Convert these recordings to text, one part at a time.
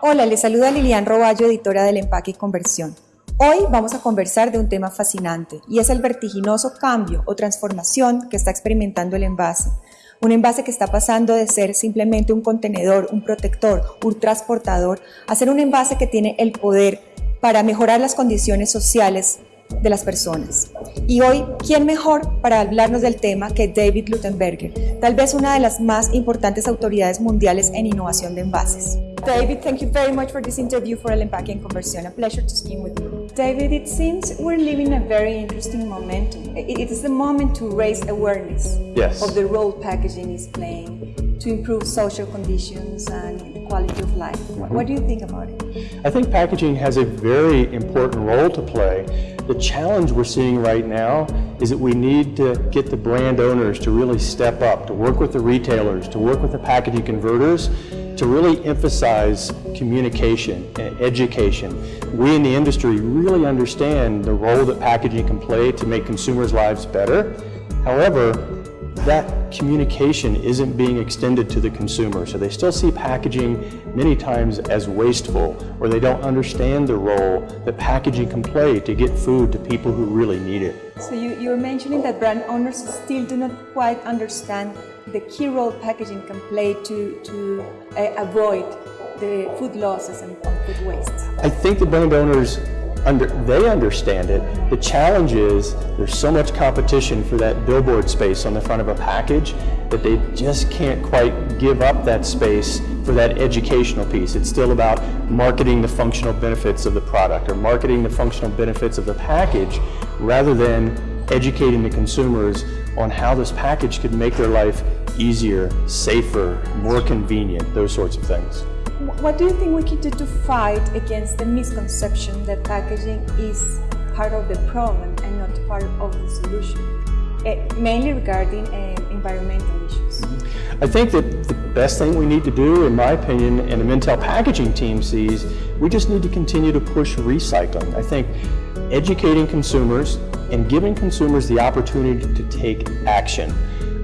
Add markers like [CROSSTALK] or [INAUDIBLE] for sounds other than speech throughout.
Hola, les saluda Lilian Roballo, editora del Empaque y Conversión. Hoy vamos a conversar de un tema fascinante y es el vertiginoso cambio o transformación que está experimentando el envase. Un envase que está pasando de ser simplemente un contenedor, un protector, un transportador, a ser un envase que tiene el poder para mejorar las condiciones sociales de las personas. Y hoy, ¿quién mejor para hablarnos del tema que David Lutenberger, tal vez una de las más importantes autoridades mundiales en innovación de envases? David, thank you very much for this interview for El Empaque en Conversión. A pleasure to speak with you. David, it seems we're living a very interesting momentum. It is the moment to raise awareness yes. of the role packaging is playing to improve social conditions and quality of life. Mm-hmm. What do you think about it? I think packaging has a very important role to play. The challenge we're seeing right now is that we need to get the brand owners to really step up, to work with the retailers, to work with the packaging converters, to really emphasize communication and education. We in the industry really understand the role that packaging can play to make consumers' lives better. However, that communication isn't being extended to the consumer. So they still see packaging many times as wasteful or they don't understand the role that packaging can play to get food to people who really need it. So you, you're mentioning that brand owners still do not quite understand the key role packaging can play to, to uh, avoid the food losses and food waste. I think the brand owners under, they understand it. The challenge is there's so much competition for that billboard space on the front of a package that they just can't quite give up that space for that educational piece. It's still about marketing the functional benefits of the product or marketing the functional benefits of the package rather than educating the consumers on how this package could make their life easier, safer, more convenient, those sorts of things. What do you think we can do to fight against the misconception that packaging is part of the problem and not part of the solution, uh, mainly regarding uh, environmental issues? I think that the best thing we need to do, in my opinion, and the Mintel packaging team sees, we just need to continue to push recycling. I think educating consumers and giving consumers the opportunity to take action.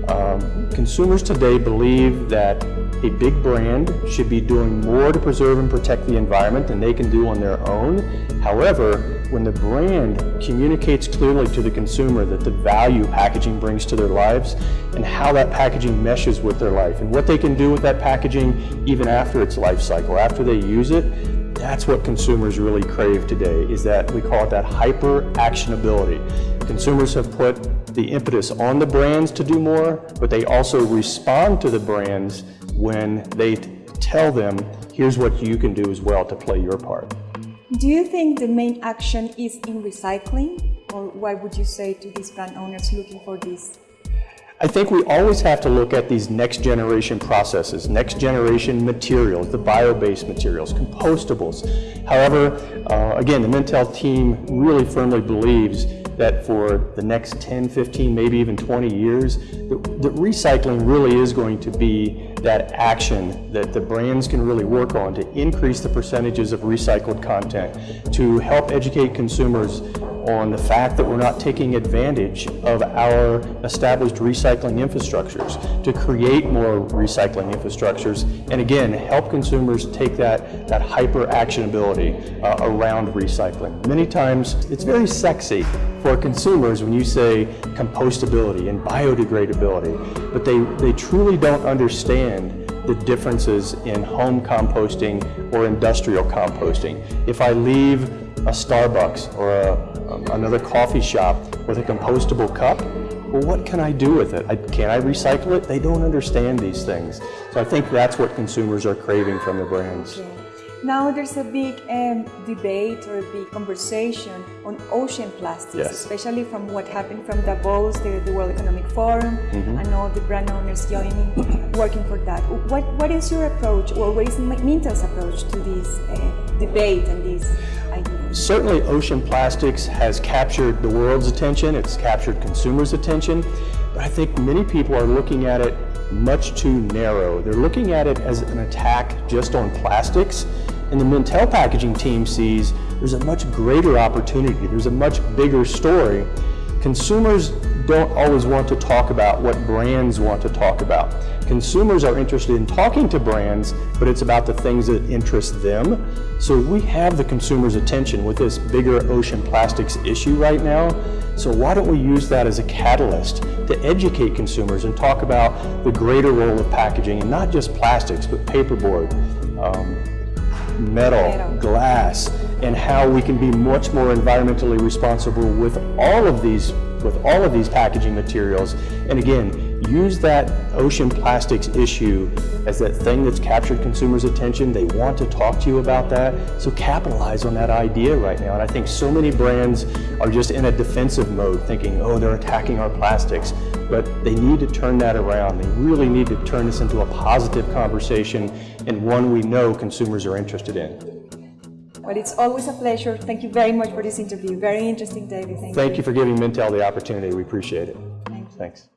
Um, consumers today believe that a big brand should be doing more to preserve and protect the environment than they can do on their own. However, when the brand communicates clearly to the consumer that the value packaging brings to their lives and how that packaging meshes with their life and what they can do with that packaging even after its life cycle, after they use it, that's what consumers really crave today, is that we call it that hyper actionability. Consumers have put the impetus on the brands to do more, but they also respond to the brands when they tell them, here's what you can do as well to play your part. Do you think the main action is in recycling? Or what would you say to these brand owners looking for this I think we always have to look at these next generation processes, next generation materials, the bio-based materials, compostables. However, uh, again, the Mintel team really firmly believes that for the next 10, 15, maybe even 20 years, that, recycling really is going to be that action that the brands can really work on to increase the percentages of recycled content, to help educate consumers on the fact that we're not taking advantage of our established recycling infrastructures to create more recycling infrastructures and again help consumers take that, that hyper actionability uh, around recycling. Many times it's very sexy for consumers when you say compostability and biodegradability, but they, they truly don't understand the differences in home composting or industrial composting. If I leave a Starbucks or a, um, another coffee shop with a compostable cup, well, what can I do with it? I, can I recycle it? They don't understand these things. So I think that's what consumers are craving from the brands. Okay. Now there's a big um, debate or a big conversation on ocean plastics, yes. especially from what happened from Davos, the, the World Economic Forum, mm -hmm. and all the brand owners joining, [COUGHS] working for that. What, what is your approach, or what is Mintel's approach to this uh, debate and this Certainly ocean plastics has captured the world's attention, it's captured consumers' attention, but I think many people are looking at it much too narrow. They're looking at it as an attack just on plastics, and the Mintel packaging team sees there's a much greater opportunity, there's a much bigger story. Consumers don't always want to talk about what brands want to talk about. consumers are interested in talking to brands, but it's about the things that interest them. So we have the consumer's attention with this bigger ocean plastics issue right now. So why don't we use that as a catalyst to educate consumers and talk about the greater role of packaging and not just plastics, but paperboard, um, metal, Metal. glass, and how we can be much more environmentally responsible with all of these with all of these packaging materials. And again, use that ocean plastics issue as that thing that's captured consumers' attention. They want to talk to you about that. So capitalize on that idea right now. And I think so many brands are just in a defensive mode thinking, oh, they're attacking our plastics. But they need to turn that around. They really need to turn this into a positive conversation and one we know consumers are interested in. Well, it's always a pleasure. Thank you very much for this interview. Very interesting, David. Thank you. Thank you for giving Mintel the opportunity. We appreciate it. Thank you. Thanks.